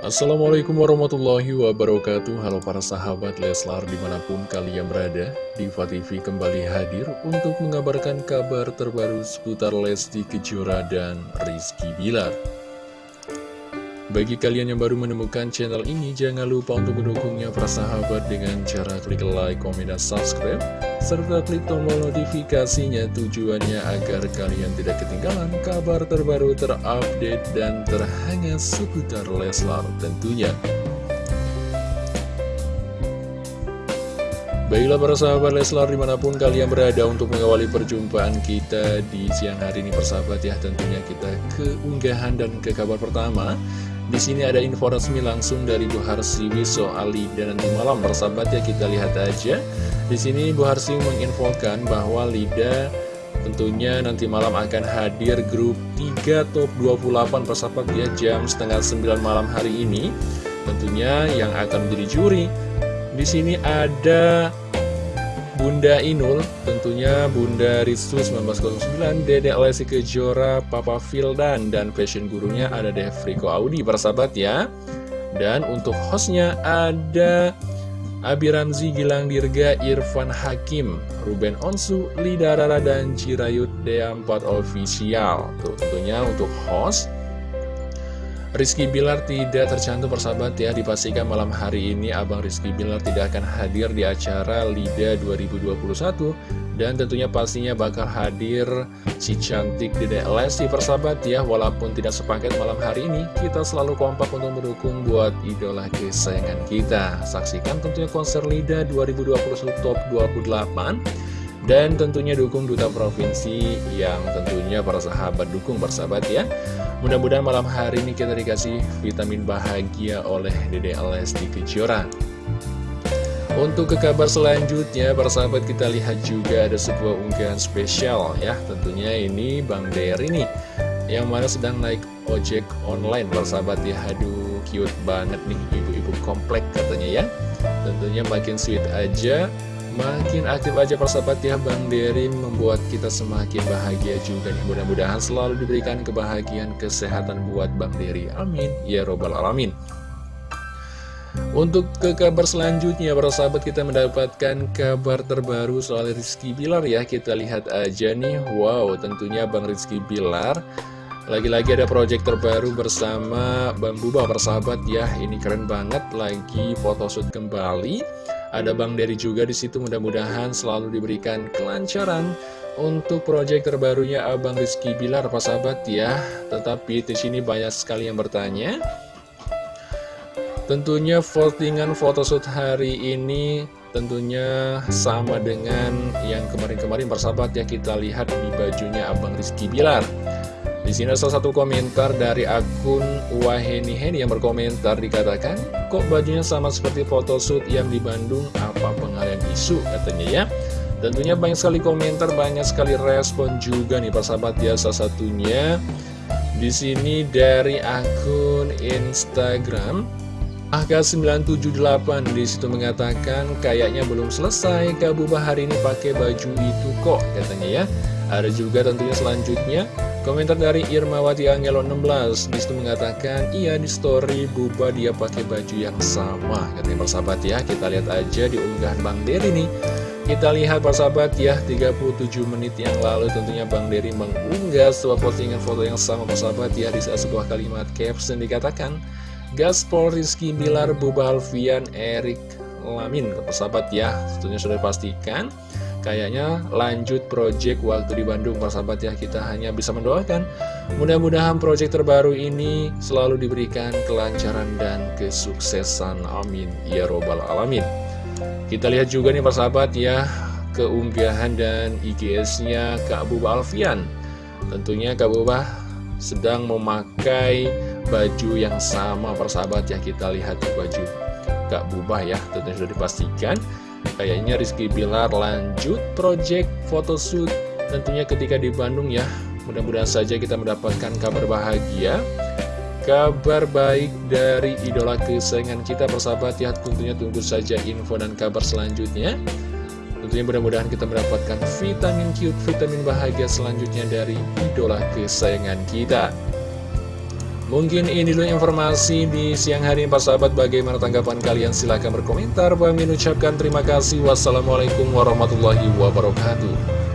Assalamualaikum warahmatullahi wabarakatuh. Halo para sahabat Leslar di mana pun kalian berada Diva TV kembali hadir untuk mengabarkan kabar terbaru seputar Lesti Kejora dan Rizky Bilar. Bagi kalian yang baru menemukan channel ini, jangan lupa untuk mendukungnya para sahabat dengan cara klik like, komen, dan subscribe, serta klik tombol notifikasinya tujuannya agar kalian tidak ketinggalan kabar terbaru terupdate dan terhangat seputar Leslar tentunya. Baiklah para sahabat Leslar di mana pun kalian berada untuk mengawali perjumpaan kita di siang hari ini persahabat ya tentunya kita ke unggahan dan ke kabar pertama di sini ada info resmi langsung dari Bu Harsiwi soal Lida nanti malam persahabat ya kita lihat aja. Di sini Bu Harsiwi menginfokan bahwa Lida tentunya nanti malam akan hadir grup 3 top 28 persahabat ya jam setengah 9 malam hari ini. Tentunya yang akan menjadi juri. Di sini ada Bunda Inul, tentunya Bunda Ritsu 1909, Dede Lesi Kejora, Papa Fildan, dan fashion gurunya ada Devriko Audi, persahabat ya. Dan untuk hostnya ada Abi Ramzi, Gilang Dirga, Irfan Hakim, Ruben Onsu, Lida Rara, dan Cirayut D4 Official. Tuh, tentunya untuk host Rizky Bilar tidak tercantum persahabat ya Dipastikan malam hari ini Abang Rizky Bilar tidak akan hadir di acara LIDA 2021 Dan tentunya pastinya bakal hadir si cantik Dede Lesti persahabat ya. Walaupun tidak sepaket malam hari ini Kita selalu kompak untuk mendukung buat idola kesayangan kita. Saksikan tentunya konser LIDA 2021 Top 28 dan tentunya dukung Duta Provinsi yang tentunya para sahabat dukung persahabat ya. Mudah-mudahan malam hari ini kita dikasih vitamin bahagia oleh Dede Lesti Kejora. Untuk ke kabar selanjutnya, para sahabat kita lihat juga ada sebuah unggahan spesial ya. Tentunya ini Bang Dery nih Yang mana sedang naik ojek online, para sahabat ya. Aduh, cute banget nih ibu-ibu komplek katanya ya. Tentunya makin sweet aja Makin aktif aja persahabat ya Bang Dery membuat kita semakin bahagia juga nih Mudah-mudahan selalu diberikan kebahagiaan kesehatan buat Bang Dery Amin Ya Robbal Alamin untuk ke kabar selanjutnya, para sahabat kita mendapatkan kabar terbaru soal Rizky Bilar ya. Kita lihat aja nih, wow tentunya Bang Rizky Bilar lagi-lagi ada project terbaru bersama Bang Buba persahabat ya. Ini keren banget, lagi photoshoot kembali. Ada Bang Dery juga di situ mudah-mudahan selalu diberikan kelancaran untuk proyek terbarunya Abang Rizky Bilar Pak sahabat ya. Tetapi di sini banyak sekali yang bertanya. Tentunya votingan photoshoot hari ini tentunya sama dengan yang kemarin-kemarin persahabat ya kita lihat di bajunya Abang Rizky Bilar. Di sini salah satu komentar dari akun Waheni Heni yang berkomentar dikatakan, kok bajunya sama seperti photoshoot yang di Bandung, apa pengalian isu katanya ya. Tentunya banyak sekali komentar, banyak sekali respon juga nih persahabat ya salah satunya di sini dari akun Instagram AK978 di situ mengatakan kayaknya belum selesai Kak Buba hari ini pakai baju itu kok katanya ya. Ada juga tentunya selanjutnya Komentar dari Irmawati Angelo 16 Di situ mengatakan Iya di story Buba dia pakai baju yang sama. Katanya persahabat ya Kita lihat aja di unggahan Bang Dery nih. Kita lihat persahabat ya 37 menit yang lalu tentunya Bang Dery mengunggah sebuah postingan foto yang sama persahabat ya Di sebuah kalimat caption dikatakan Gaspol Rizky Bilar Buba Alfian Erik Lamin. Persahabat ya Tentunya sudah dipastikan Kayaknya lanjut project waktu di Bandung sahabat ya. Kita hanya bisa mendoakan. Mudah-mudahan project terbaru ini selalu diberikan kelancaran dan kesuksesan. Amin. Ya Robbal Alamin. Kita lihat juga nih sahabat ya keunggahan dan IGS-nya Kak Buba Alfian. Tentunya Kak Buba sedang memakai baju yang sama persahabat ya. Kita lihat di baju Kak Buba ya. Tentunya sudah dipastikan Kayaknya Rizky Bilar lanjut project photoshoot tentunya ketika di Bandung ya. Mudah-mudahan saja kita mendapatkan kabar bahagia, kabar baik dari idola kesayangan kita persahabat ya. Tentunya tunggu saja info dan kabar selanjutnya. Tentunya mudah-mudahan kita mendapatkan vitamin cute, vitamin bahagia selanjutnya dari idola kesayangan kita. Mungkin ini dulu informasi di siang hari ini Pak Sahabat. Bagaimana tanggapan kalian? Silahkan berkomentar. Bang ucapkan terima kasih. Wassalamualaikum warahmatullahi wabarakatuh